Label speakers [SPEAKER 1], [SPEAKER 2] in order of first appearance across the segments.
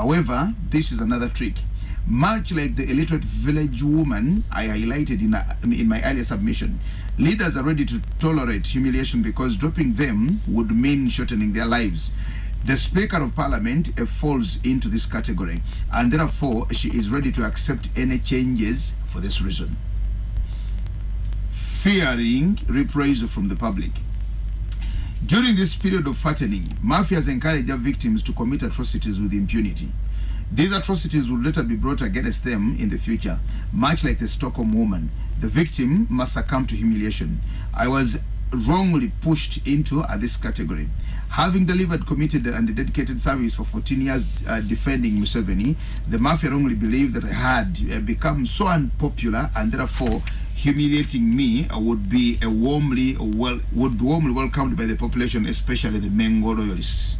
[SPEAKER 1] However, this is another trick. Much like the illiterate village woman I highlighted in, a, in my earlier submission, leaders are ready to tolerate humiliation because dropping them would mean shortening their lives. The Speaker of Parliament uh, falls into this category, and therefore she is ready to accept any changes for this reason. Fearing reprisal from the public. During this period of fattening, mafias encourage their victims to commit atrocities with impunity. These atrocities will later be brought against them in the future. Much like the Stockholm woman, the victim must succumb to humiliation. I was wrongly pushed into uh, this category. Having delivered committed and dedicated service for 14 years uh, defending Museveni, the mafia wrongly believed that I had uh, become so unpopular and therefore humiliating me would be a warmly well would be warmly welcomed by the population, especially the Mengo loyalists.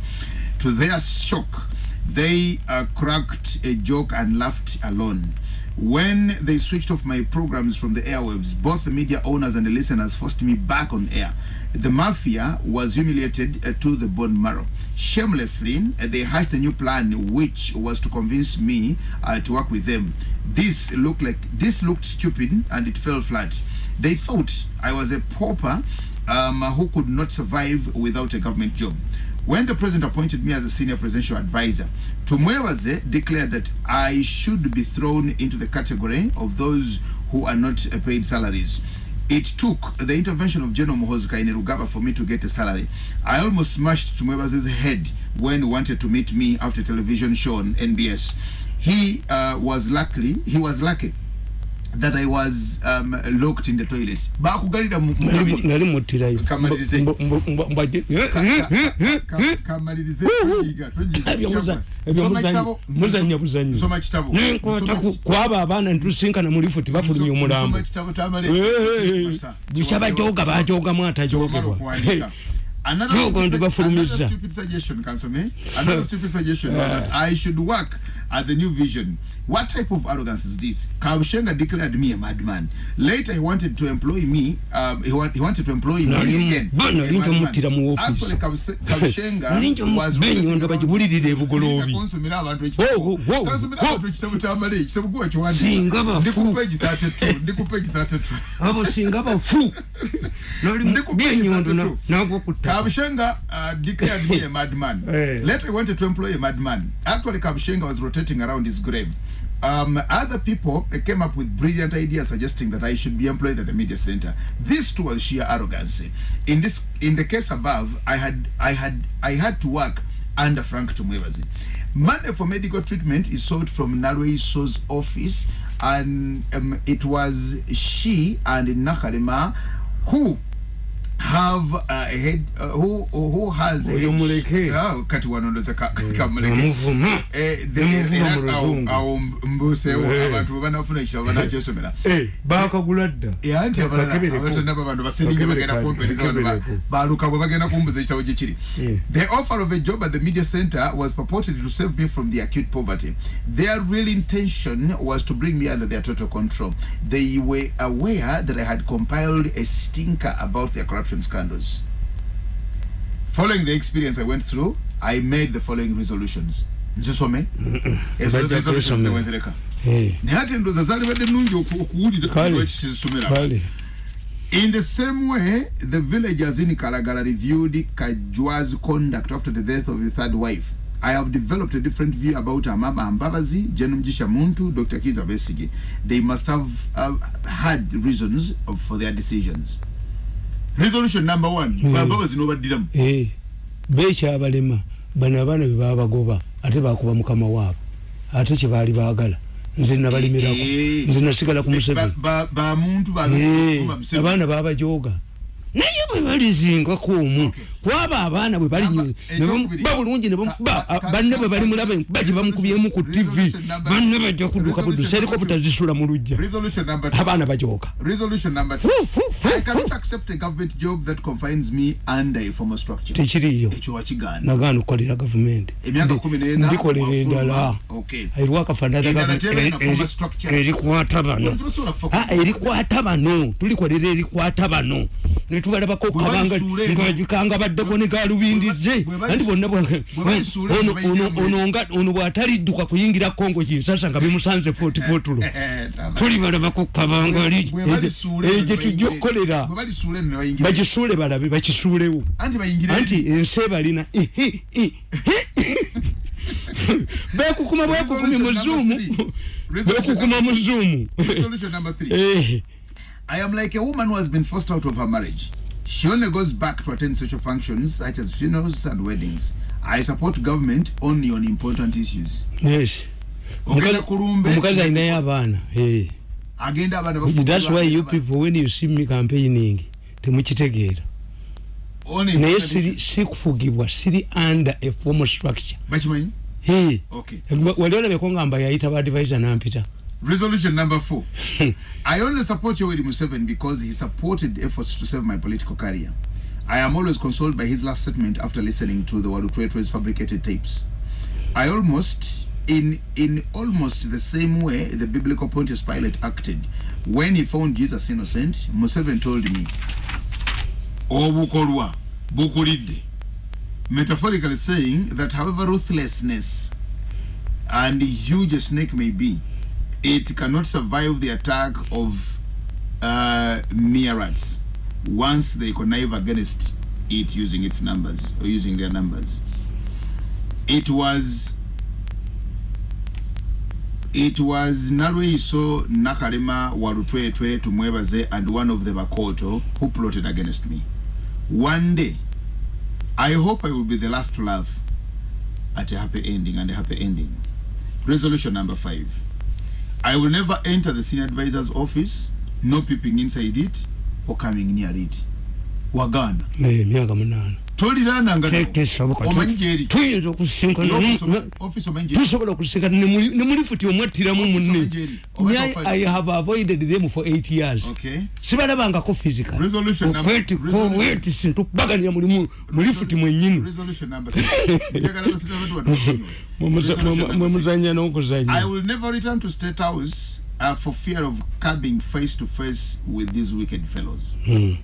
[SPEAKER 1] To their shock, they uh, cracked a joke and laughed alone. When they switched off my programs from the airwaves, both the media owners and the listeners forced me back on air. The mafia was humiliated uh, to the bone marrow. Shamelessly, they hatched a new plan, which was to convince me uh, to work with them. This looked like this looked stupid, and it fell flat. They thought I was a pauper um, who could not survive without a government job. When the president appointed me as a senior presidential advisor, Tumwewaze declared that I should be thrown into the category of those who are not paid salaries. It took the intervention of General Muhoozi Kainerugaba for me to get a salary. I almost smashed Tumwewaze's head when he wanted to meet me after television show on NBS. He uh, was lucky, he was lucky that I was um, locked in the toilet. Bakugalira mu
[SPEAKER 2] nali muttirayo
[SPEAKER 1] Kamalirize. kamalirize tuyiga
[SPEAKER 2] muzanya buzanyo
[SPEAKER 1] soma kitabo.
[SPEAKER 2] nenkwata kwaba abaana netusinkana mu lifuti bafulumya omulambo.
[SPEAKER 1] Soma kitabo tamale.
[SPEAKER 2] Bukyabajoga bajogamu atajogebwa
[SPEAKER 1] Another
[SPEAKER 2] Jogo
[SPEAKER 1] stupid,
[SPEAKER 2] ndibafulumiza.
[SPEAKER 1] another stupid suggestion, Kansome. Another stupid suggestion was that I should work at the new vision. What type of arrogance is this? Kabushenga declared me a madman. Later, he wanted to employ me. Um, he, want, he wanted to employ me again.
[SPEAKER 2] bana,
[SPEAKER 1] a
[SPEAKER 2] ninjo
[SPEAKER 1] madman.
[SPEAKER 2] muttira mu office.
[SPEAKER 1] Actually, Kabushenga was
[SPEAKER 2] benyo ndo bagibulirira ebugoloobi
[SPEAKER 1] konsomera abantu ekitabo
[SPEAKER 2] wo.
[SPEAKER 1] abantu ekitabo kyamala ekitabo kuba
[SPEAKER 2] Singa bafu.
[SPEAKER 1] ndi ku page 32 ndi ku page 32
[SPEAKER 2] abo singa bafu
[SPEAKER 1] Ndi ku page
[SPEAKER 2] byenyondo
[SPEAKER 1] 32.
[SPEAKER 2] nagwa ku ttaka
[SPEAKER 1] Kabushenga uh, declared me a madman.
[SPEAKER 2] Eh.
[SPEAKER 1] Later, he wanted to employ a madman. Actually, Kabushenga was around his grave. Um, other people uh, came up with brilliant ideas suggesting that I should be employed at the media center. This too was sheer arrogance. In this, in the case above, I had, I had, I had to work under Frank Tumwebazi. Money for medical treatment is sold from Narwe So's office, and um, it was she and Nakalema who have a head uh, who who has
[SPEAKER 2] muleke.
[SPEAKER 1] Kati wanondoza ka, ka muleke
[SPEAKER 2] omuvuma
[SPEAKER 1] eh the
[SPEAKER 2] Omuvuma mu
[SPEAKER 1] era awo-
[SPEAKER 2] luzungu.
[SPEAKER 1] awo mbusewo
[SPEAKER 2] Eh.
[SPEAKER 1] abantu bwe banafuna ekitabo banakyesomera
[SPEAKER 2] bakagula dda
[SPEAKER 1] era nti abalala
[SPEAKER 2] Akakebereko.
[SPEAKER 1] abatonaba bantu baseninge bagenda kumpereza bantu ba-
[SPEAKER 2] Akakebereko.
[SPEAKER 1] baluka bwe bagenda kumbuza ekitabo gye kiri
[SPEAKER 2] Yeah.
[SPEAKER 1] the offer of a job at the media center was purported to save me from the acute poverty their real intention was to bring me under their total control they were aware that i had compiled a stinker about their corruption scandals following the experience i went through i made the following resolutions nzisome ezo resolutions
[SPEAKER 2] kwesomera.
[SPEAKER 1] newenzereka
[SPEAKER 2] Eh,
[SPEAKER 1] naye ate endowooza zaalibadde nnungi oku- okuwulira
[SPEAKER 2] Kale.
[SPEAKER 1] lwekisizisomera
[SPEAKER 2] kale
[SPEAKER 1] In the same way, the villagers in Kalagala reviewed Kajwa's conduct after the death of his third wife. I have developed a different view about Amama Ambabazi, Jenumjisha Muntu, Dr. Kiza Besige. They must have uh, had reasons for their decisions. Resolution number one.
[SPEAKER 2] Mm.
[SPEAKER 1] Ambabazi nobaddiramu.
[SPEAKER 2] Eh, bekyabalema bano abaana be babagoba ate bakuba mukama waabwe ate kyebaali baagala nze nabalimirako
[SPEAKER 1] Eh,
[SPEAKER 2] nze nasigala ku
[SPEAKER 1] Ba-
[SPEAKER 2] museveni
[SPEAKER 1] ba- Bamuntu
[SPEAKER 2] Eh,
[SPEAKER 1] babifuma Museveni.
[SPEAKER 2] abaana babajooga naye bwe balizingako omu
[SPEAKER 1] Okay.
[SPEAKER 2] Kwaba abaana bwe bali bamuba bulungi banne bwe bali mulaba enkuba gye bamukubyemu ku tv banne bajja kudduka
[SPEAKER 1] number two.
[SPEAKER 2] zisula mu lujja
[SPEAKER 1] Resolution number two.
[SPEAKER 2] abaana bajooga
[SPEAKER 1] Resolution number two. I cannot accept a government job that confines me under a formal structure.
[SPEAKER 2] tekiriyo nagaana okukolera gavumenti ndikolera endala
[SPEAKER 1] Okay.
[SPEAKER 2] eriwakafanana
[SPEAKER 1] Endala teba na formal structure.
[SPEAKER 2] erikwata bano erikwata bano tulikolera erikwata bano netubalabako kabanga
[SPEAKER 1] balisuula eno.
[SPEAKER 2] Babaddeko ne galubindize
[SPEAKER 1] Bwe bali-
[SPEAKER 2] anti bonna ono- bw'atalidduka kuyingira kongo kinsasa nga bimusanze fotipotulo tuli balabako kabangali
[SPEAKER 1] Bwe balisuula
[SPEAKER 2] ekyo
[SPEAKER 1] ne bayingira-
[SPEAKER 2] tujja okukolera
[SPEAKER 1] bwe balisuula eno ne bayingira-
[SPEAKER 2] bagisuule balabe bakisuulewo.
[SPEAKER 1] Anti
[SPEAKER 2] ensi ebalina bekukuma bwekukumi mu zuumu bekukuma mu zuumu
[SPEAKER 1] Resolution number three.
[SPEAKER 2] Eh,
[SPEAKER 1] I am like a woman who has been forced out of her marriage. She only goes back to attend social functions such as funerals and weddings. I support government only on important issues.
[SPEAKER 2] yes
[SPEAKER 1] Ogenda kulumbe.
[SPEAKER 2] omukazi alinayo abaana eh.
[SPEAKER 1] Agenda abaana bafumbirwa,
[SPEAKER 2] that's why you people when you see me campaigning temukitegeera naye siri
[SPEAKER 1] issues.
[SPEAKER 2] sikufugibwa siri under a formal structure
[SPEAKER 1] Bakimanyi?
[SPEAKER 2] Eh,
[SPEAKER 1] Okay.
[SPEAKER 2] wali olabeko ngamba yayita badvisor nampita
[SPEAKER 1] Resolution number four. I only support Yoweri Museveni because he supported efforts to save my political career. I am always consoled by his last statement after listening to the Walutwetwe's fabricated tapes. I almost, in in almost the same way the biblical Pontius Pilate acted when he found Jesus innocent. Museveni told me, metaphorically saying that however ruthlessness and huge a snake may be, it cannot survive the attack of uh, once they connive against it using its numbers or using their numbers. It was it was Nalweiso Nakalema Walutwetwe Tumwebaze and one of the Bakoto who plotted against me. One day, I hope I will be the last to laugh at a happy ending and a happy ending. Resolution number five. I will never enter the senior advisor's office, no peeping inside it or coming near it. Waganda.
[SPEAKER 2] Eh, emyaka munaana
[SPEAKER 1] Toliranga
[SPEAKER 2] Te- tesoboka
[SPEAKER 1] Omanyi gyeri.
[SPEAKER 2] tuyinza
[SPEAKER 1] Management.
[SPEAKER 2] tusobola okusinkana ne mulifuti omwattiramu munne i have avoided them for eight years sibalabangako physical
[SPEAKER 1] Resolution number-
[SPEAKER 2] okweti
[SPEAKER 1] resolution-
[SPEAKER 2] koweti sintu kubaganira mulimu mulifuti
[SPEAKER 1] six.
[SPEAKER 2] mwemuzanya n'okuzanya
[SPEAKER 1] uh, for fear of coming face to face with these wicked fellows.
[SPEAKER 2] Hmm.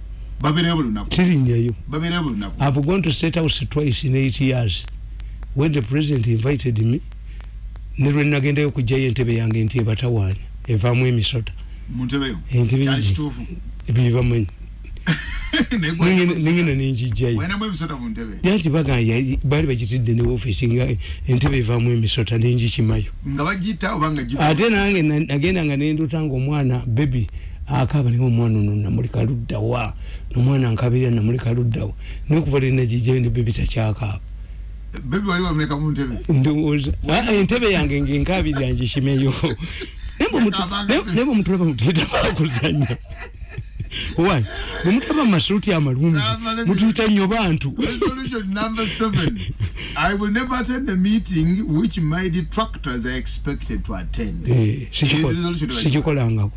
[SPEAKER 1] Babeereyo buli lunaku.
[SPEAKER 2] tirinyayo
[SPEAKER 1] Babeereyo buli lunaku.
[SPEAKER 2] I've gone to state house twice in eight years. When the president invited me, ne lwe nagendayo okugjayo entebe yange nti ebatawaanya evaamu emisota
[SPEAKER 1] Mu ntebeyo.
[SPEAKER 2] Entebe
[SPEAKER 1] Kyali
[SPEAKER 2] egi.
[SPEAKER 1] kituufu.
[SPEAKER 2] ebyo bamanyi
[SPEAKER 1] Naye gwe-
[SPEAKER 2] nengenda nenjijjayo yanti bagaya baali bagitidde ne ofiisi nga entebe evaamu emisota nenjikimayo ate nange na- nagenda nga nenduta nga omwana bebi akaaba naye omwana ono namulika luddawa nomwana nkabirira namulika luddawa nekuva lenagijjayo ne bebi takyakaaba
[SPEAKER 1] Baby wali wamuleka mu ntebe.
[SPEAKER 2] ndowooza Ah, entebe yange ngenkabirira ngishimeyo naye bwemutulaba mutuyita why? Bwemutulaba mumasuuti amalungi mutuyita nnyo bantu.
[SPEAKER 1] Resolution number seven. I will never attend a meeting which my detractors are expected to attend.
[SPEAKER 2] Eh,
[SPEAKER 1] Resolution number-
[SPEAKER 2] sikikolangako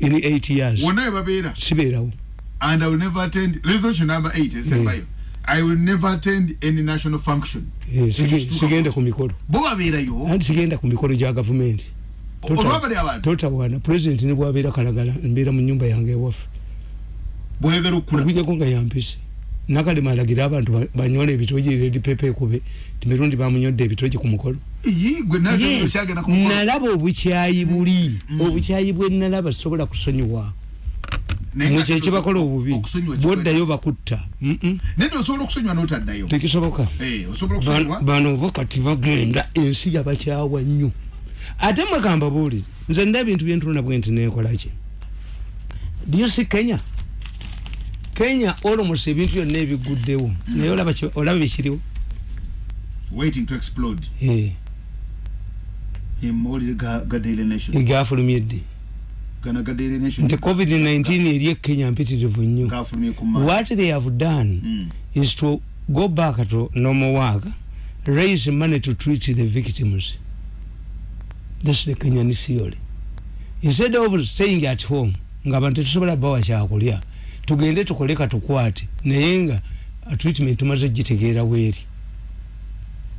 [SPEAKER 2] in eight years
[SPEAKER 1] Wonna we babeera.
[SPEAKER 2] sibeerawo
[SPEAKER 1] And I will never attend. Resolution number eight. esembayo. I will never attend any national function.
[SPEAKER 2] Eh, sige-
[SPEAKER 1] Ekituuka-
[SPEAKER 2] sigenda ku mikolo
[SPEAKER 1] Bo babeerayo.
[SPEAKER 2] anti sigenda ku mikolo gya gavumenti
[SPEAKER 1] Olwa bali abantu.
[SPEAKER 2] totawaana pulezidenti ne bwabeera kalagala mbeera mu nyumba yange ewaffe
[SPEAKER 1] Bwegala okula.
[SPEAKER 2] okujjako nga yampise nakalema alagira abantu ba- banywole ebitogi redi pepe ekube timirundi bamunyodde ebitogi ku mukolo
[SPEAKER 1] Yi gwe nacho kyagenda ku mukolo.
[SPEAKER 2] nalaba obukyayi buli obukyayi bwe nalaba sobola kusonyiwa
[SPEAKER 1] Naye
[SPEAKER 2] mwe
[SPEAKER 1] nga
[SPEAKER 2] kyekibakola obubi
[SPEAKER 1] okusonyiwa kikweta.
[SPEAKER 2] bwoddayo bakutta Mm-mm.
[SPEAKER 1] Naye osobola okusonyiwa n'otaddayo.
[SPEAKER 2] tekisoboka
[SPEAKER 1] Eh, osobola
[SPEAKER 2] Ba-
[SPEAKER 1] okusonyiwa.
[SPEAKER 2] bano bo kati bagenda ensi yabakyawa nnyo ate mwegamba buuli nze nina ebintu byentunula bwe nti nekolaki dyusi kenya kenya olomos ebintu byonna ebiguddewo naye olaba ki- olaba bikiriwo. Eh,
[SPEAKER 1] Emawulire ga ga Daily Nation.
[SPEAKER 2] gafulumye ddi
[SPEAKER 1] Gana ga Daily Nation.
[SPEAKER 2] nti covid-19 eri ekenya mpitirivu nnyo what they have done
[SPEAKER 1] Mm.
[SPEAKER 2] is to go back to normal work raise money to treat the victims that's the kenyan theory instead of staying at home nga abantu tetusobola bawa kyakulya tugende tukole katukwate. Naye nga treatment tumaze gitegeera bweri.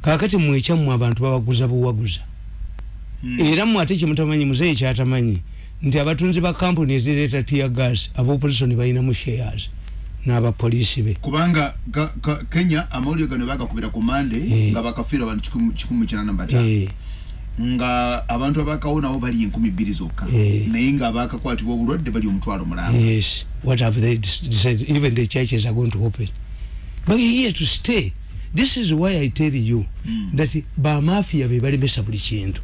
[SPEAKER 2] Kakati mwekyammwe abantu babaguza buwaguza.
[SPEAKER 1] Mm.
[SPEAKER 2] era mmwe ate kyemutamanyi muzeeyi kyatamanyi nti abatunzi ba kampuni ezireeta tia gas aba opposition balinamu shares n'abapoliisi be.
[SPEAKER 1] Kubanga ka, ka, kenya amawulire gano bagakubira ku mande
[SPEAKER 2] Eh.
[SPEAKER 1] nga bakafiira abantu kikumi kinana bataano.
[SPEAKER 2] Eh,
[SPEAKER 1] nga abantu abakawonawo bali enkumi bbiri zokka.
[SPEAKER 2] Eh.
[SPEAKER 1] naye nga abakakwatibwa obulwadde bali omutwalo mulamba
[SPEAKER 2] yes. What have they decided? Even the churches are going to open. But here to stay. This is why i tell you
[SPEAKER 1] Mm.
[SPEAKER 2] that bamafiya be balemesa buli kintu.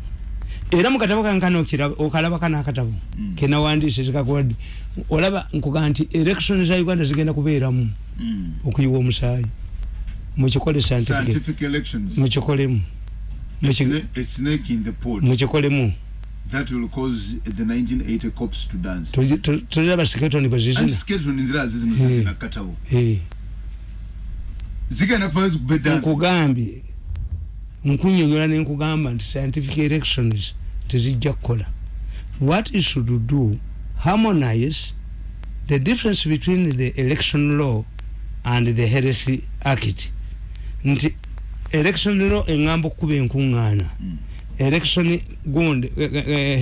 [SPEAKER 2] Era mukatabo kankana okalaba kana akatabo.
[SPEAKER 1] Mm.
[SPEAKER 2] kenawandiise zikakwadi. Olaba nkuga nti election za uganda zigenda kubeeramu.
[SPEAKER 1] Mm.
[SPEAKER 2] okuyiwa omusaayi.
[SPEAKER 1] Elections.
[SPEAKER 2] Mukikolemu mukikolemu
[SPEAKER 1] that will cause the 1980 cops to dance.
[SPEAKER 2] Tulaba skeleton bwe
[SPEAKER 1] anti
[SPEAKER 2] zizina
[SPEAKER 1] skeleton nzira zizino zizina katabo zigenda kufayo zikube dance.
[SPEAKER 2] Nkugambye nkunyonyola nenkugamba nti scientific elections tezijja kukola. What is should do harmonize the difference between the election law and the heresy act. Nti election law eŋŋamba okukuba enkuŋŋaana
[SPEAKER 1] Mm.
[SPEAKER 2] election gundi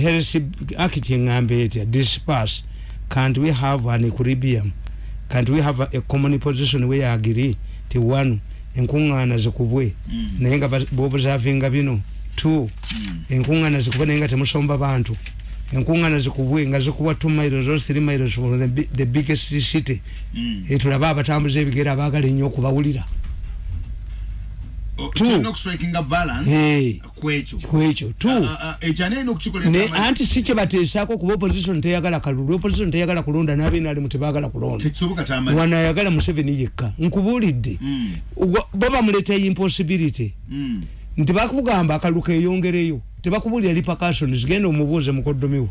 [SPEAKER 2] heresy act eŋŋamba etya disperse. Can't we have an equilibrium. Can't we have a, a common position we agree ti one. Enkuŋŋaana zikubwe.
[SPEAKER 1] Mm.
[SPEAKER 2] naye nga bobuzavinga bino. Two.
[SPEAKER 1] Mm.
[SPEAKER 2] enkuŋŋaana zikubwe naye nga temusomba bantu. Enkuŋŋaana zikubwe nga zikubwa two miles or three miles from the, the biggest city.
[SPEAKER 1] Mm.
[SPEAKER 2] Eh, tulabe abatambuza ebigere abaagala ennyo okubawulira
[SPEAKER 1] Tulina okustrikinga balance kwekyo
[SPEAKER 2] kwekyo
[SPEAKER 1] ekyo anaina okukikola
[SPEAKER 2] anti si kyebateesaako kuba opposition teyagala kalulu opposition teyagala kulonda n'abenaalimu tebaagala kulonda. Wano ayagala museveni yekka nkubuulidde.
[SPEAKER 1] Mm.
[SPEAKER 2] Wa- bo bamuleeta impossibility.
[SPEAKER 1] Mm.
[SPEAKER 2] nti bakugamba akalu keyongereyo tebakubulira repercussions genda omubuuze mukoddomiwo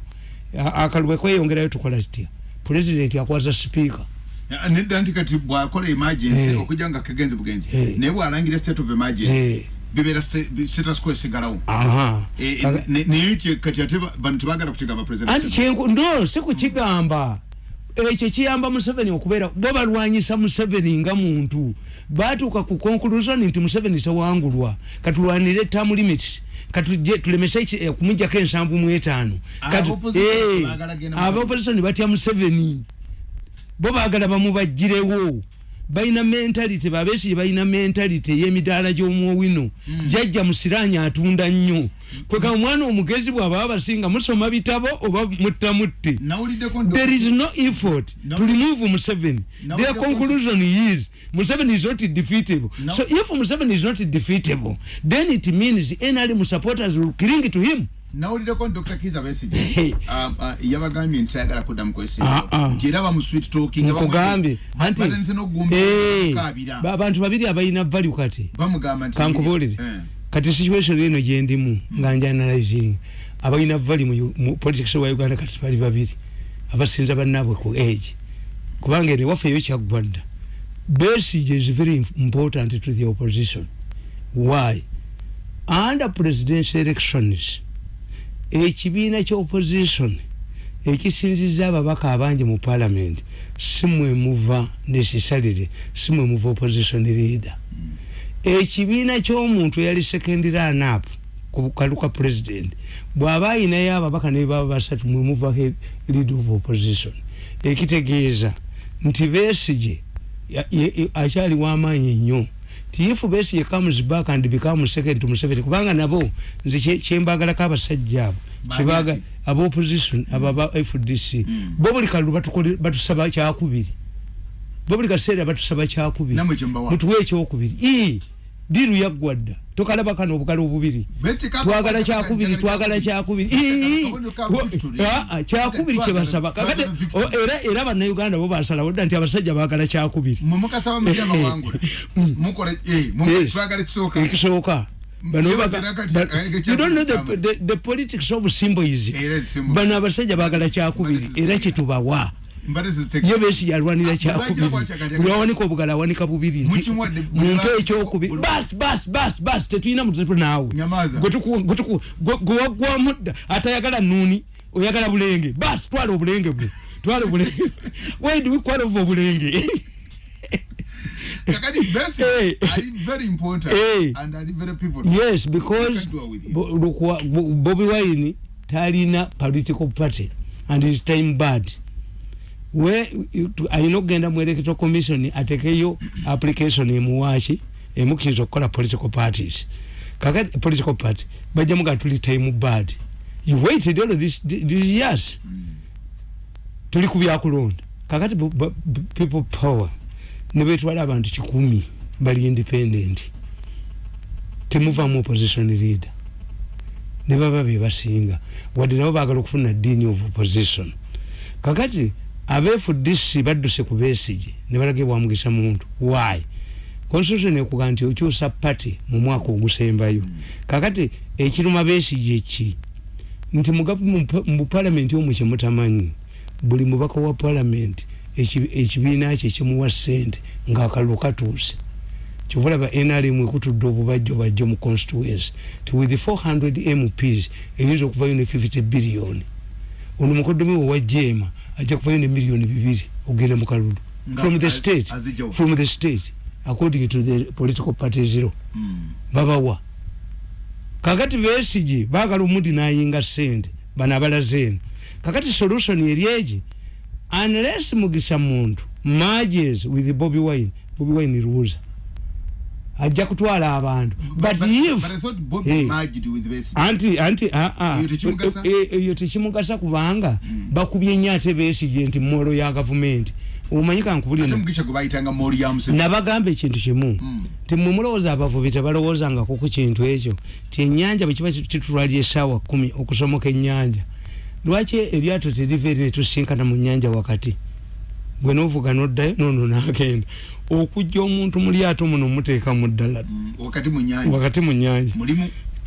[SPEAKER 2] A- akalu bwekweyongerayo tukola kitya? Pulezidenti akwaza sipiika
[SPEAKER 1] nedda nti kati bwakola emergency
[SPEAKER 2] Eh.
[SPEAKER 1] okujja nga kegenzi bugenzi.
[SPEAKER 2] Eh.
[SPEAKER 1] naye bwalangira state of emergency
[SPEAKER 2] Eh.
[SPEAKER 1] bibeera sta- bi- status quo esigalawo.
[SPEAKER 2] Aha.
[SPEAKER 1] Eh, eh,
[SPEAKER 2] Kaga-
[SPEAKER 1] ne- naye kati ate ba- bano tebagala kukigamba
[SPEAKER 2] anti
[SPEAKER 1] president
[SPEAKER 2] kyenku no si kukigamba. Ekyo kiyamba museveni okubeera bo balwanyisa museveni nga muntu. Batuuka ku conclusion nti museveni tewangulwa. Katulwanire term limits katuje tulemese eki- eh, kumujjako ensanvu mu etaano. Katu-
[SPEAKER 1] Ab'opposition
[SPEAKER 2] eh,
[SPEAKER 1] mu-
[SPEAKER 2] ab'opposition batya museveni bo baagala bamubajjirewo balina mentality babesige balina mentality ey'emidaala gy'omwowino jajja musiranya atunda nnyo kweka omwana omugezi bw'aba abasinga musoma bitabo oba muttamutte
[SPEAKER 1] nawuliddeko
[SPEAKER 2] there is no effort
[SPEAKER 1] No.
[SPEAKER 2] to remove Museveni. Their
[SPEAKER 1] the-
[SPEAKER 2] conclusion is Museveni is not defeatable.
[SPEAKER 1] No.
[SPEAKER 2] So if Museveni is not defeatable, then it means NRM supporters will cling to him.
[SPEAKER 1] Nawuliddeko dr kiza besige um, uh, yabagambye nti tayagala kuddamu
[SPEAKER 2] Ah, ah.
[SPEAKER 1] nti era bamusweet talking
[SPEAKER 2] nkugambye anti
[SPEAKER 1] batanise
[SPEAKER 2] Eh,
[SPEAKER 1] n'okugumbakabira
[SPEAKER 2] ba- abantu babiri abalina value kati.
[SPEAKER 1] Bamugamba nti
[SPEAKER 2] kankubuulire.
[SPEAKER 1] Eh.
[SPEAKER 2] kati situation eno gyendimu nga njanalizing abalina vali mu, politics wa uganda kati bali babiri. Abasinza bannaabwe ku age. Kubanga eno ewaffe eyo kyaggwa dda. Besigye is very important to the opposition. Why? Under presidential elections ekibiina ky'opposition ekisinziza ababaka abangi mu parliament simwe muva necessarily simwe muva opposition leader. Ekibiina ky'omuntu eyali second run up ku kalu ka president bw'aba ayinayo ababaka ne baba basatu mwe muva lead of opposition ekitegeeza nti besigye ya- ye- ye- akyali w'amaanyi nnyo ti if besigye comes back and become second to museveni kubanga nabo nze kye- kyembagalako abasajja abo. Kyebaga aba opposition aba aba fdc
[SPEAKER 1] Mm.
[SPEAKER 2] bo buli kalulu batukole- batusaba kyakubiri. Bo buli kaseera batusaba kyakubiri.
[SPEAKER 1] Namwe kyembawa.
[SPEAKER 2] Mutuwe ekyokubiri diru yaggwa dda tokalaba kano obukalo obubiri. Twagala kyakubiri twagala kyakubiri. Ii, kyakubiri kyebasaba kakati o- era era bannayuganda bo basalawo dda nti abasajja baagala kyakubiri.
[SPEAKER 1] Mumukasaba mutya bawangula mukola eh, mu-
[SPEAKER 2] Yes.
[SPEAKER 1] twagala ekisooka.
[SPEAKER 2] Ekisooka. Bano
[SPEAKER 1] Ye
[SPEAKER 2] baga-
[SPEAKER 1] bazira kati,
[SPEAKER 2] ba-
[SPEAKER 1] eh,
[SPEAKER 2] you don't know the, the, the politics of symbolism. Abasajja baagala kyakubiri
[SPEAKER 1] Mbale
[SPEAKER 2] era kyitubawa ye besi yalwanira
[SPEAKER 1] Ah,
[SPEAKER 2] kyakubiri
[SPEAKER 1] bw'ajja bw'ajja
[SPEAKER 2] buli awanika obugala awanika bubiri nti muntu ekyokubiri bas bas bas bas. Tetulina mutetu naawe
[SPEAKER 1] Nyamaza.
[SPEAKER 2] Gwe tuku- gwe tuku- gwe- gwe waggwamu dda atayagala nuuni oyagala bulenge. Bas twala obulenge bwe. Twala obulenge why do we quarrel over obulenge
[SPEAKER 1] kakati basi
[SPEAKER 2] Eh.
[SPEAKER 1] ali very important
[SPEAKER 2] Eh.
[SPEAKER 1] and ali very pivotal.
[SPEAKER 2] Yes because
[SPEAKER 1] I can do it with you.
[SPEAKER 2] Bo- lukwa- Bo- bobi wine talina political party and his time bad alina okugenda mu electoral commission atekeyo application emuwaki emukkiriza okukola political parties. Kakati political party bajja muga tuli time bad. You waited all this, this years. Tuli ku byakulonda. Kakati people power ne betwala abantu kikumi bali independent. Temuvamu opposition leader. Ne baba bebasinga wadde nabo bagala okufuna dini of opposition. Kakati abefudisi badduse ku besigi ne balagibwa mugisa muntu. Why? Constitution ekuga nti okyusa party mu mwaka ogusembayo. Kakati ekiruma besigi eki nti mu gov- mu pa- mu palamenti omwo kyemutamanyi buli mubaka wa ekibi- ekibiina kye kimuwa sente ngaakalulu katuuse. Kyovulaba nrm ekutudde obubajjo bajjo mu constituency ti with 400 mps eyinza okuvayo ne 50 biliyoni ono mukodomi we wa jema ajja kuvayo ne miliyoni bibiri ogenda mu kalulu
[SPEAKER 1] Nga
[SPEAKER 2] from the state. from the state. According to the political party zero.
[SPEAKER 1] Mm.
[SPEAKER 2] babawa. Kakati besigi bagala omuti nayinga sente bano abalaze eno. Kakati solution eri egi unless mugisa muntu marges with bobi wine. Bobi wine ruuza ajja kutwala abantu but
[SPEAKER 1] But-
[SPEAKER 2] if
[SPEAKER 1] but I thought Bobby
[SPEAKER 2] Hey.
[SPEAKER 1] merged with Besigye.
[SPEAKER 2] anti anti.
[SPEAKER 1] Eyo tekimugasa?
[SPEAKER 2] Kubanga bakubye nnyo ate besigi nti molo ya gavumenti omanyi kankubulira
[SPEAKER 1] ate mugisha gwe bayitanga mori ya museveni
[SPEAKER 2] nabagamba ekintu kimu
[SPEAKER 1] Mm.
[SPEAKER 2] ti mwe mulowooza abavubi tebalowoozangako ku kintu ekyo ti ennyanja bwe kiba kitutwalya essaawa kumi okusomoka ennyanja lwaki eryato teriva eri netusinkana mu nnyanja wakati gwe novuga noddayo nono nagenda. Okujja omuntu mu lyato muno muteeka mu ddala.
[SPEAKER 1] Wakati mu nyanja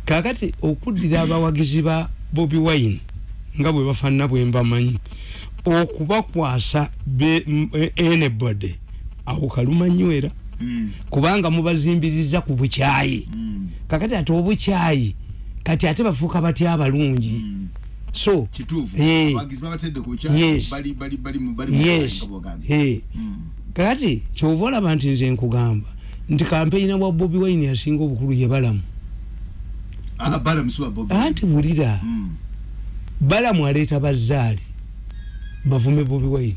[SPEAKER 2] kakati okuddira abawagizi ba bobi wine nga bwe bafaanana bwe mbamanyi okubakwasa be- m- e- anybody awo kaluma nywera.
[SPEAKER 1] Mm,
[SPEAKER 2] kubanga mubazimbiriza ku bukyayi.
[SPEAKER 1] Mm,
[SPEAKER 2] kakati ate obukyayi kati ate bafuuka batya abalungi?
[SPEAKER 1] Mm.
[SPEAKER 2] So kakati kyova olaba nti nze nkugamba nti kampeyina bwa bobi wine yasinga obukulu ye balamu.
[SPEAKER 1] Ah,
[SPEAKER 2] anti wulira
[SPEAKER 1] Mm.
[SPEAKER 2] balamu aleeta bazaali bavume bobi wine.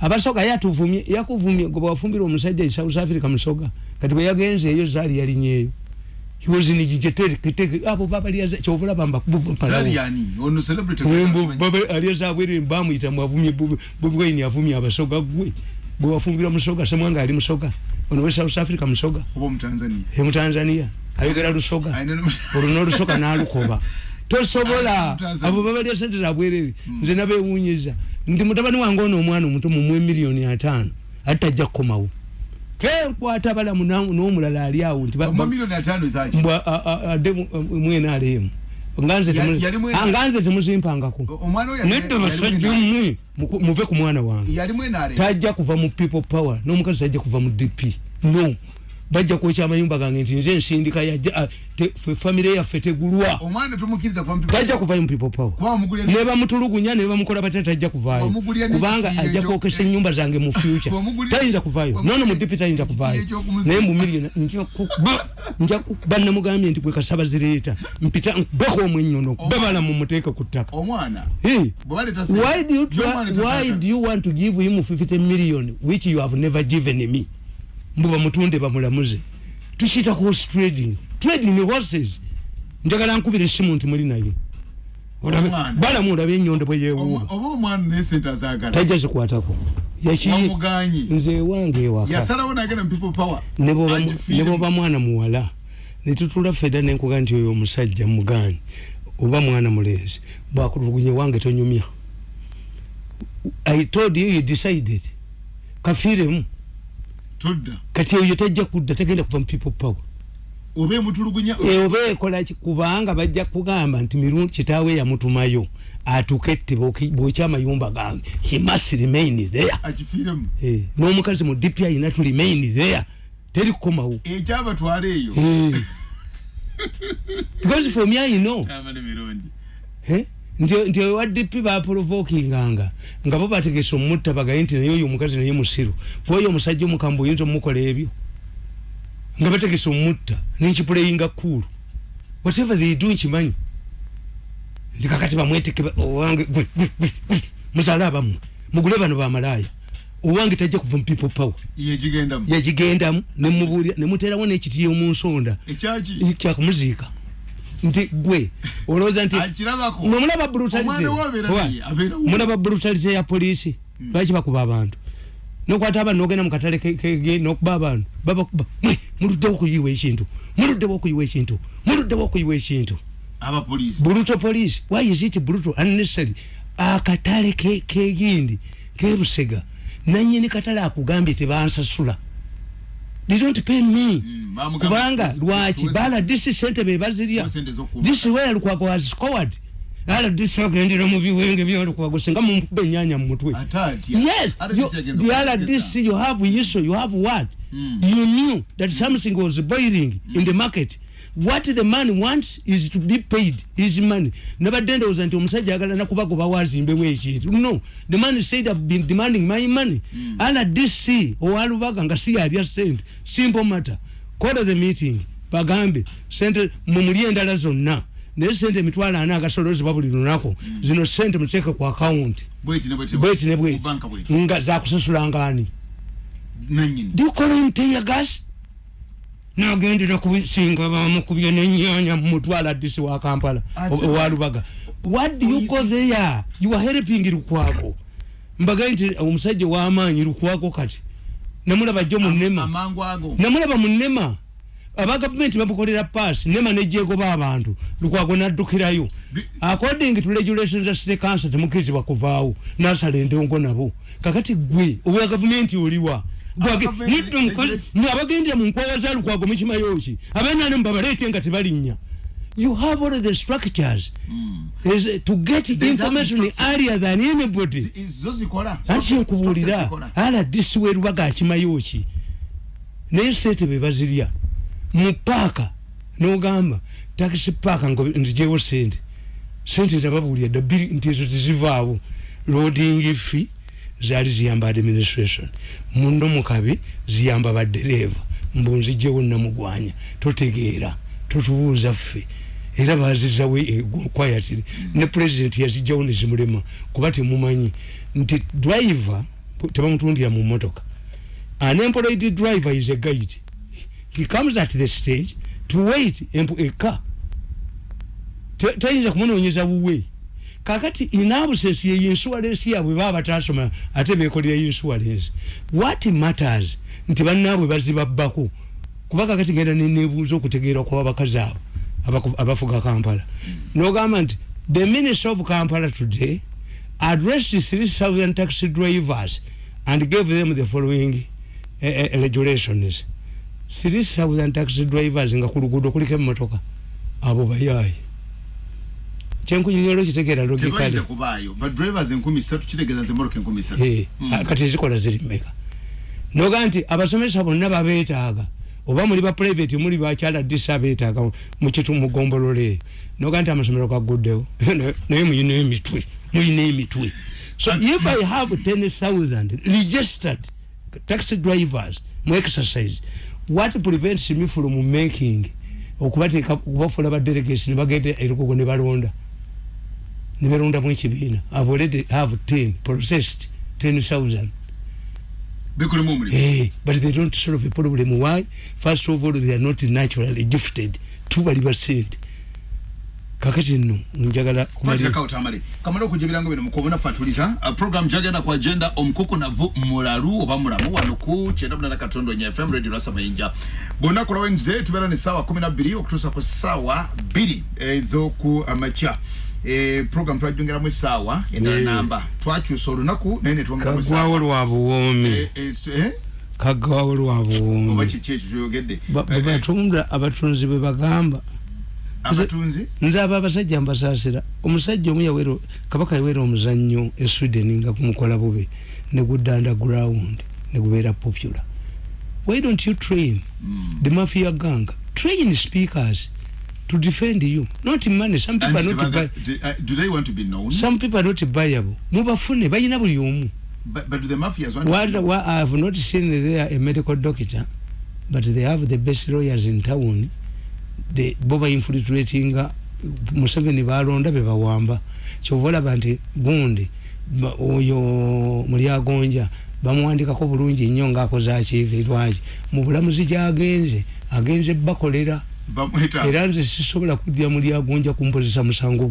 [SPEAKER 2] Abasoga yatuvumye yakuvumye gwe bwafumbira omusajja e south africa musoga kati bwe yagenze eyo zaali yalinyeeyo abo babalyaza kyovulaba
[SPEAKER 1] Zari yani? Ono celebrity
[SPEAKER 2] aliazabwere bamuyita mwavumye bobi wine avumye abasoga gwe bwe wafumbira musoga semwanga ali musoga. Ono we south africa musoga.
[SPEAKER 1] Oba mu Tanzania
[SPEAKER 2] emutanzania ayogera lusoga.
[SPEAKER 1] Ayina no-
[SPEAKER 2] olwo nolusoka nalukoba tosobola.
[SPEAKER 1] Tanzania.
[SPEAKER 2] abo babalya sente zabwerere nze nabewunyiza nti mutabani wange ono omwana omuto mumwe miliyoni ataano. Ate tajja kukomawo kenkwata balamu na- n'omulala ali awo nti adde mu- mwena alemu nganze Ah, temuzimpangako.
[SPEAKER 1] Yali
[SPEAKER 2] basajja mmwe muve ku mwana wange. Tajja kuva mu people power n'omukazi tajja kuva mu dp no bajja kwekya amayumba gange nti nze nsindika ah, famire yaffe tegulwa.
[SPEAKER 1] Omwana tomukiriza kwa mpipa
[SPEAKER 2] tajja kuvayo mu people power.
[SPEAKER 1] Kwa mugulya
[SPEAKER 2] ne bamutulugunya ne bamukola batya tajja kuvaayo.
[SPEAKER 1] N'ekitiiyo
[SPEAKER 2] kubanga ajja kwokesa ennyumba zange mu future. tayinza kuvaayo.
[SPEAKER 1] wamugulya
[SPEAKER 2] nono mu dipi tayinza kuvaayo.
[SPEAKER 1] eky'okumuzi-
[SPEAKER 2] naye mu miliyoni nja kuba nja kuba namugambye nti gwe kasaba zireeta. Mpita nkubeko omwenyono babala mu muteeka ku ttaka. Eh. why do you try, why do you want to give him 50 million which you have never given me mbu bamutunde bamulamuze. Tukiyita horse trading. Trading horses. Njagala nkubira essimu nti muli naye. Balamu olabe enyondo bwe yewuuba
[SPEAKER 1] oba omwana naye sente azagala.
[SPEAKER 2] Tajja zikwatako. Nze ewange ewaka.
[SPEAKER 1] Yasalawo nagenda mu people power.
[SPEAKER 2] Ne bwoba mu-
[SPEAKER 1] Agifiire
[SPEAKER 2] ne bwoba mwana muwala netutula fedda nenkuga nti oyo omusajja muganyi. Oba mwana mulenzi. Bwakutulugunye wange tonyumya. I told you you decided. Kafiiremu
[SPEAKER 1] todda
[SPEAKER 2] kati eyo tajja kudda tagenda kuva mu people power.
[SPEAKER 1] Oba emutulugunya
[SPEAKER 2] E, oba ekolaki kubanga bajja kugamba nti mirundi kitaawe yamutumayo atukette bwokya amayumba gange. He must remain there.
[SPEAKER 1] Akifiiremu
[SPEAKER 2] Eh, n'omukazi mu dp ayina to remain there. Teri kukomawo.
[SPEAKER 1] Ekyabatwala eyo.
[SPEAKER 2] Eh. because for me I know.
[SPEAKER 1] Mirundi.
[SPEAKER 2] Eh, nti nti ewa DP baprovokinganga nga bo bategese omutta bagaye nti naye oyo omukazi naye musiru. Kwoyo omusajja omukambwe oyinza omukola ebyo. Nga bategese omutta nenkipuleyinga kulu whatever they do nkimanyi. Nti kakati bamweteke ba- owange muzaale abammwe mugule bano bamalaaya. Owange tajja kuva mu people power.
[SPEAKER 1] Yegigendamu
[SPEAKER 2] yagigendamu nemubulira nemuterawo n'ekitiyo mu nsonda. Kyakumuziika nti gwe olowooza nti mulaba brutality ya polisi lwaki bakuba abantu? Nokwata abantu nogenda mukatale ke- kege nokuba abantu. Babakuba muluddewo okuyiwa ekintu. Muluddewo okuyiwa ekintu. Muluddewo okuyiwa ekintu. Brutal police why is it brutal unnecessary? Akatale ke- kegindi kerusega nanyini katale akugambye tebansasula they don't pay me.
[SPEAKER 1] Mm,
[SPEAKER 2] kubanga lwaki? bala disi sente bebazirya disi where lukwago has scored. Ala disi agendera mu biwenge byolukwago singa mumukuba enyanya mu mutwe.
[SPEAKER 1] Ate atya
[SPEAKER 2] yes.
[SPEAKER 1] RDC
[SPEAKER 2] you, the
[SPEAKER 1] okutegeeza.
[SPEAKER 2] rdc you have issue you have what?
[SPEAKER 1] Mm.
[SPEAKER 2] you knew that something was boiling in the market what the man wants is to be paid his money. Nabadde ndowooza nti omusajja agala nakubagoba wazimbewo ekintu no the man said i've been demanding my money. Rdc owalubaga nga si yalya sente simple matter. Call the meeting bagambe sente mumuli endala zonna. Naye sente emitwalo ana agasolozebwa buli lunaku zino sente muteeke ku akawunti
[SPEAKER 1] bweti ne bweti
[SPEAKER 2] bweti ne bweti.
[SPEAKER 1] Banka bweti
[SPEAKER 2] nga zakusasulangani
[SPEAKER 1] nanyini
[SPEAKER 2] dikolenteyagas nagendera kubisinga bamukubye nenyanya mumutwala disi wa kampala
[SPEAKER 1] Ate-
[SPEAKER 2] owalubaga what do you go there you are helping lukwago. Mbagaye nti omusajja wamaanyi lukwago kati. Namulaba jjo munema namulaba munema aba gavumenti bamukolera paasi nema nejegoba abantu lukwago naddukirayo. According to regulations za city council temukirizibwa kuvaawo nasala endongo nabo. Kakati gwe obwa gavumenti oliwa Abagendera mu nkwawa za lukwago mukimayoki abenane mubabaleete nga tebalinnya. You have all the structures. Is to get
[SPEAKER 1] There's
[SPEAKER 2] information earlier than anybody. Anti nkubuulira rdc werubaga akimayoki naye sente bebazirya mu paaka nogamba takisi paaka nzijewo sente. Sente nababuulira dda bbiri nti ezo tezivaawo. Loading fee zaali ziyamba administration mundo mukabi ziyamba badereeva mbu nzijewo namugwanya totegeera totubuuza ffe. Era bazizawo kwayatire ne president yazijjawo nezimulema kuba temumanyi. Nti driver tebamutundira mu motoka an employed driver is a guide. He comes at the stage to wait a car. Te- tayinza kumunoonyeza wuwe kakati in absence ye insurance yabwe baba batasoma ate bekolera insurance what matters nti bannaabwe bazibabbako kuba kakati genda nenebuuza okutegeera kwa abo abaku- abafuga kampala. Nogamba nti the minister of kampala today addressed 3000 taxi drivers and gave them the following uh, uh, regulations. 3000 taxi drivers nga ku luguudo kuliko emmotoka. Abo bayaayi kyenkunyonyolo kitegeera logikale kati ezikola ziri mmeka? Noga nti abasomesa bonna babeetaaga oba muli ba private muli bakyala disa beetaaga mukitu mugombolole eyo noga nti amasomero gaguddewo naye muyina emitwe muyina emitwe so if i have 10000 registered taxi drivers mu exercise what prevents me from making okubateeka okubafuula badelegates nebagenda erugogo ne balonda ne balondamu ekibiina i've already have 10 processed 10000
[SPEAKER 1] bikulimu omulimu
[SPEAKER 2] Hey, but they don't solve a problem. Why? First of all, they are not naturally gifted. Tubali basente. Kakati nno njagala kumalira.
[SPEAKER 1] kwatira tamale kamala okujja ebirango bino mukubona fatuliza uh, program jagenda ku agenda omukukunavu mulalu oba mulamu wano ku kyenda munana katondo nya fm radio rasa mayinja bwonnaku lwa wednesday tubeera ne saawa 12 okutuusa ku saawa 2 ez'oku amakya Eh, program twajongeramu essaawa endala
[SPEAKER 2] Eh.
[SPEAKER 1] namba twakyusa olunaku naye ne twongeramu essaawa.
[SPEAKER 2] Kagwawo lwa buwoomi.
[SPEAKER 1] Eh, eh, st- eh?
[SPEAKER 2] Kagwawo lwa
[SPEAKER 1] oba
[SPEAKER 2] buwoomi.
[SPEAKER 1] kiki ekyo kyoyogedde
[SPEAKER 2] Ba-
[SPEAKER 1] Eh, eh,
[SPEAKER 2] Batunda abatunzi bwe bagamba.
[SPEAKER 1] abatunzi
[SPEAKER 2] Nze aba abasajja mbasaasira. Omusajja omu yawera kabaka yawera omuzannyo e Sweden nga kumukola bubi ne gudda underground ne gubeera popular. Why don't you train the mafia gang? Train speakers to defend you. Not money. Some people
[SPEAKER 1] And
[SPEAKER 2] are not buy.
[SPEAKER 1] do, uh, do they want to be known
[SPEAKER 2] Some people are not buyable. Mubafune bayina buli omu.
[SPEAKER 1] but, but do the mafias want to
[SPEAKER 2] What,
[SPEAKER 1] known?
[SPEAKER 2] what I have not seen there a medical doctor, but they have the best lawyers in town. They boba infiltrating Museveni balonda be bawamba. Kyova olaba nti gundi oyo mulyagonja bamuwandikako bulungi nnyo ngaakoze akiive lwaki mu bulamuzi gyagenze agenze bakolera era nze sisobola kuddira mulyagonja kumpozesa musango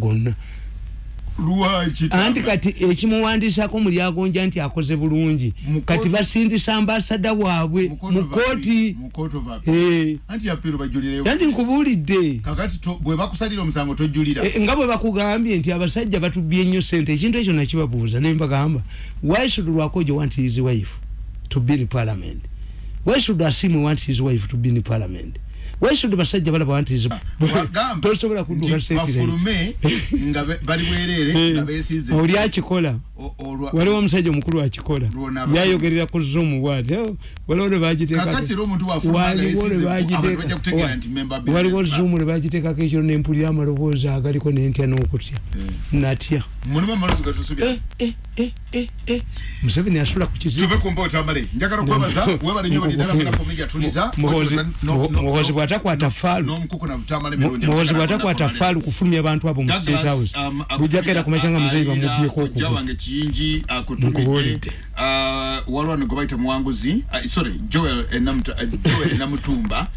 [SPEAKER 1] lwaki
[SPEAKER 2] anti kati ekimuwandisako mulyagonja nti akoze bulungi. Kati basindisa ambasada waabwe
[SPEAKER 1] Mu court
[SPEAKER 2] mu
[SPEAKER 1] of
[SPEAKER 2] kooti
[SPEAKER 1] appeal. Mu court of appeal.
[SPEAKER 2] Eh,
[SPEAKER 1] anti
[SPEAKER 2] nkubuulidde. Eh, nga bwe bakugambye nti abasajja batubye nnyo sente ekintu ekyo nakibabuuza naye mbagamba why should lwakojo want his wife to be in parliament? Why should asimu want his wife to be in parliament why should basajja balaba
[SPEAKER 1] wagamba
[SPEAKER 2] tosobola kudduka
[SPEAKER 1] nti
[SPEAKER 2] state
[SPEAKER 1] bafulume nga bali bwerere nga besiize
[SPEAKER 2] oli akikola? Waliwo omusajja omukulu akikola. Yayogerera ku zoom bwati "Oh, waliwo ne bagiteeka
[SPEAKER 1] kakati era omuntu wafuluma nga
[SPEAKER 2] waliwo ne
[SPEAKER 1] yesiize abantu bajja kutegeera
[SPEAKER 2] bagiteeka
[SPEAKER 1] nti member
[SPEAKER 2] waliwo
[SPEAKER 1] business
[SPEAKER 2] zoom ne bagiteekako ekiro nempulira amaloboozi agaliko nentya n'okutya. Natya
[SPEAKER 1] mulimu amalozi gatusubya
[SPEAKER 2] Eh, eh, eh, eh, eh. museveni asula ku kizibu
[SPEAKER 1] tuve ku mpoota amale njagala okwebaza webale nnyo balidala pulafoomu ejatuliza
[SPEAKER 2] Muhoozi- Mu- muhoozi bw'atakwata faalu
[SPEAKER 1] n'omukukuna butamala
[SPEAKER 2] Mu- muhoozi bw'atakwata faalu kufulumya abantu abo mu state house. bujjako era kumakyanga muzeyi bamubyeko
[SPEAKER 1] kujja
[SPEAKER 2] okugo
[SPEAKER 1] wange kiyingi akutumidde. Ah, waliwo ne gwe bayita muwanguzi Ah, sorry joel Enamuta- eh, Joel namutumba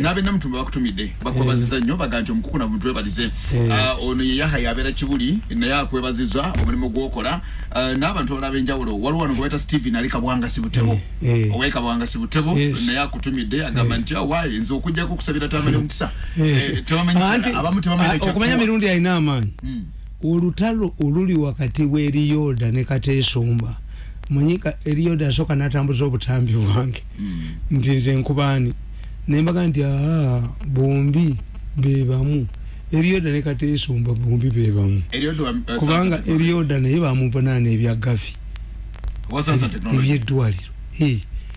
[SPEAKER 1] n'abe namutumba bakutumidde bakwebaziza nnyo baga nti omukukuna mutwebalize Ah, ono ye yaha yabeera kibuli naye akwebaziza omulimu gwokola. Ah, n'abantu abalala ab'enjawulo waliwo wano gwe bayita stephen ali kabwangasi butebo
[SPEAKER 2] Eh, eh.
[SPEAKER 1] owe kabwangasi butebo
[SPEAKER 2] Yes.
[SPEAKER 1] naye akutumidde agamba nti awaayi nze okujjako okusabira tamanya omukisa
[SPEAKER 2] Eh.
[SPEAKER 1] Eh, tebamanyi
[SPEAKER 2] Anti,
[SPEAKER 1] abamu tebamanyi
[SPEAKER 2] ah, okumanya mirundi alina amaanyi.
[SPEAKER 1] Mm.
[SPEAKER 2] olutalo oluli wakati w'eriyoda ne kateesumba manyika eriyoda asooka n'atambuza obutambi bwange.
[SPEAKER 1] Mm.
[SPEAKER 2] nti nze nkubaani nembaga nti aa bombi bebamu eriyoda ne kateesumba bombi bebamu
[SPEAKER 1] uh,
[SPEAKER 2] kubanga eriyoda naye bamuvunaana ebya
[SPEAKER 1] Technology.
[SPEAKER 2] ebyeddwaliro.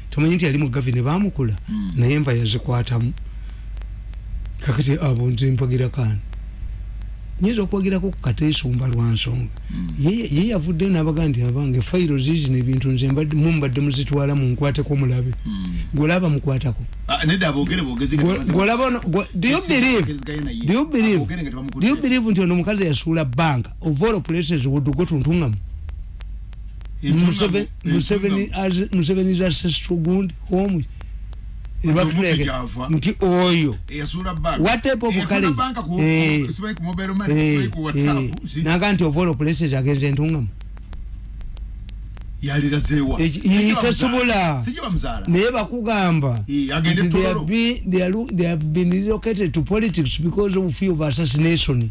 [SPEAKER 2] Tomanyi nti yali mu gavi ne bamukula
[SPEAKER 1] Mm.
[SPEAKER 2] naye enva yazikwatamu. Kakati abo nze mpagira kaani nyinza okwogirako ku kateesumba lwa nsonga
[SPEAKER 1] Mm.
[SPEAKER 2] ye yavuddeyo n'abaga nti abange fayiro ziizino ebintu nze mbadde- mumbadde muzitwala munkwateko mulabe
[SPEAKER 1] Mm.
[SPEAKER 2] gwolaba mukwatako
[SPEAKER 1] Ah, nedda aboogere boogezi nga tebaze-
[SPEAKER 2] gwolaba ono- gwe- do you
[SPEAKER 1] Esi-
[SPEAKER 2] believe
[SPEAKER 1] boogezeganye naye.
[SPEAKER 2] do you believe
[SPEAKER 1] Aboogere nga
[SPEAKER 2] do you
[SPEAKER 1] tebamukutte.
[SPEAKER 2] believe nti ono omukazi yasuula banka all places would go tuntungamu Museveni's ancestral gundi home. Nti oyo
[SPEAKER 1] eyasuula banka.
[SPEAKER 2] what type of
[SPEAKER 1] Eyatunda
[SPEAKER 2] college
[SPEAKER 1] banka ku-
[SPEAKER 2] Eh.
[SPEAKER 1] ku- simanyi ku mobile money,
[SPEAKER 2] Eh,
[SPEAKER 1] simanyi ku WhatsApp,
[SPEAKER 2] eh,
[SPEAKER 1] si-
[SPEAKER 2] naga nti of all places agenze entungamu tesobola. Naye bakugamba
[SPEAKER 1] Eh,
[SPEAKER 2] they have been relocated to politics because of fear of assassination